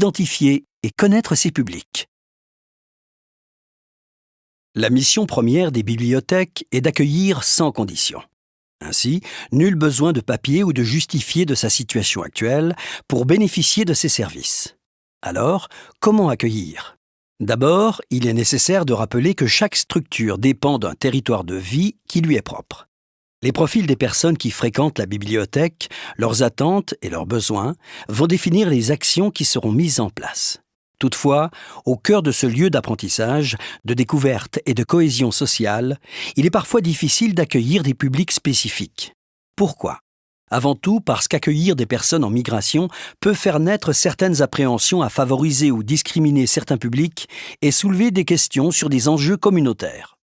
identifier et connaître ses publics. La mission première des bibliothèques est d'accueillir sans condition. Ainsi, nul besoin de papier ou de justifier de sa situation actuelle pour bénéficier de ces services. Alors, comment accueillir? D'abord, il est nécessaire de rappeler que chaque structure dépend d'un territoire de vie qui lui est propre. Les profils des personnes qui fréquentent la bibliothèque, leurs attentes et leurs besoins vont définir les actions qui seront mises en place. Toutefois, au cœur de ce lieu d'apprentissage, de découverte et de cohésion sociale, il est parfois difficile d'accueillir des publics spécifiques. Pourquoi? Avant tout parce qu'accueillir des personnes en migration peut faire naître certaines appréhensions à favoriser ou discriminer certains publics et soulever des questions sur des enjeux communautaires.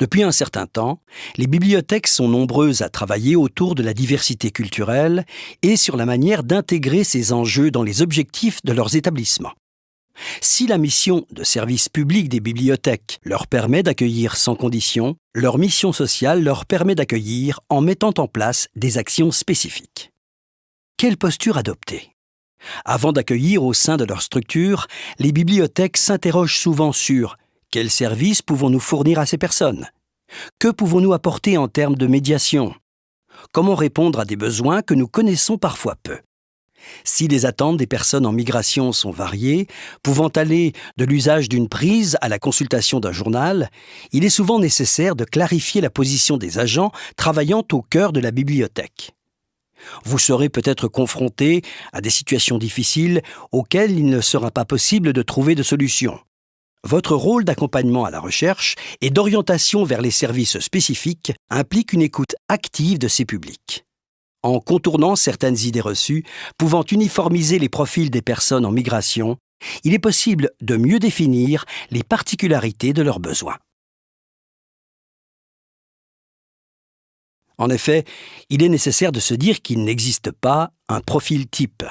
Depuis un certain temps, les bibliothèques sont nombreuses à travailler autour de la diversité culturelle et sur la manière d'intégrer ces enjeux dans les objectifs de leurs établissements. Si la mission de service public des bibliothèques leur permet d'accueillir sans condition, leur mission sociale leur permet d'accueillir en mettant en place des actions spécifiques. Quelle posture adopter? Avant d'accueillir au sein de leur structure, les bibliothèques s'interrogent souvent sur quels services pouvons-nous fournir à ces personnes? Que pouvons-nous apporter en termes de médiation? Comment répondre à des besoins que nous connaissons parfois peu? Si les attentes des personnes en migration sont variées, pouvant aller de l'usage d'une prise à la consultation d'un journal, il est souvent nécessaire de clarifier la position des agents travaillant au cœur de la bibliothèque. Vous serez peut-être confronté à des situations difficiles auxquelles il ne sera pas possible de trouver de solution. Votre rôle d'accompagnement à la recherche et d'orientation vers les services spécifiques implique une écoute active de ces publics. En contournant certaines idées reçues, pouvant uniformiser les profils des personnes en migration, il est possible de mieux définir les particularités de leurs besoins. En effet, il est nécessaire de se dire qu'il n'existe pas un profil type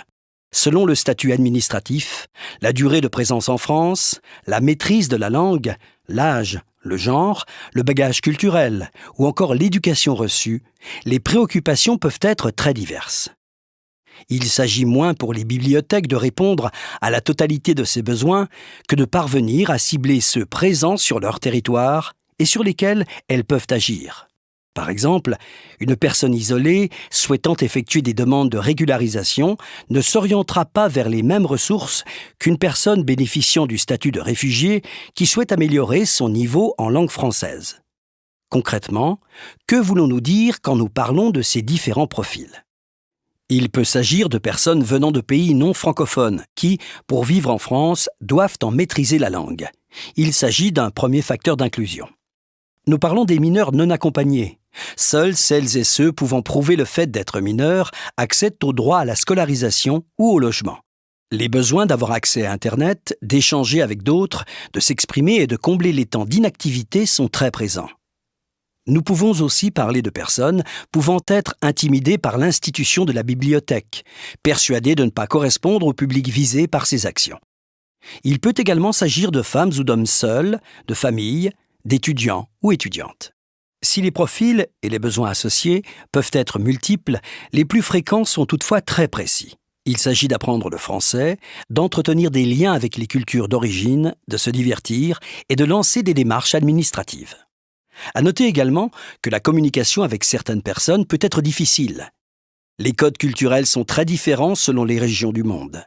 selon le statut administratif, la durée de présence en France, la maîtrise de la langue, l'âge, le genre, le bagage culturel ou encore l'éducation reçue, les préoccupations peuvent être très diverses. Il s'agit moins pour les bibliothèques de répondre à la totalité de ces besoins que de parvenir à cibler ceux présents sur leur territoire et sur lesquels elles peuvent agir. Par exemple, une personne isolée souhaitant effectuer des demandes de régularisation ne s'orientera pas vers les mêmes ressources qu'une personne bénéficiant du statut de réfugié qui souhaite améliorer son niveau en langue française. Concrètement, que voulons-nous dire quand nous parlons de ces différents profils? Il peut s'agir de personnes venant de pays non francophones qui, pour vivre en France, doivent en maîtriser la langue. Il s'agit d'un premier facteur d'inclusion. Nous parlons des mineurs non accompagnés, Seuls celles et ceux pouvant prouver le fait d'être mineurs accèdent au droit à la scolarisation ou au logement. Les besoins d'avoir accès à Internet, d'échanger avec d'autres, de s'exprimer et de combler les temps d'inactivité sont très présents. Nous pouvons aussi parler de personnes pouvant être intimidées par l'institution de la bibliothèque, persuadées de ne pas correspondre au public visé par ces actions. Il peut également s'agir de femmes ou d'hommes seuls, de familles, d'étudiants ou étudiantes. Si les profils et les besoins associés peuvent être multiples, les plus fréquents sont toutefois très précis. Il s'agit d'apprendre le français, d'entretenir des liens avec les cultures d'origine, de se divertir et de lancer des démarches administratives. À noter également que la communication avec certaines personnes peut être difficile. Les codes culturels sont très différents selon les régions du monde.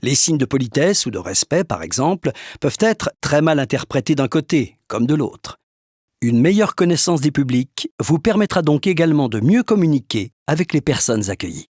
Les signes de politesse ou de respect, par exemple, peuvent être très mal interprétés d'un côté comme de l'autre. Une meilleure connaissance des publics vous permettra donc également de mieux communiquer avec les personnes accueillies.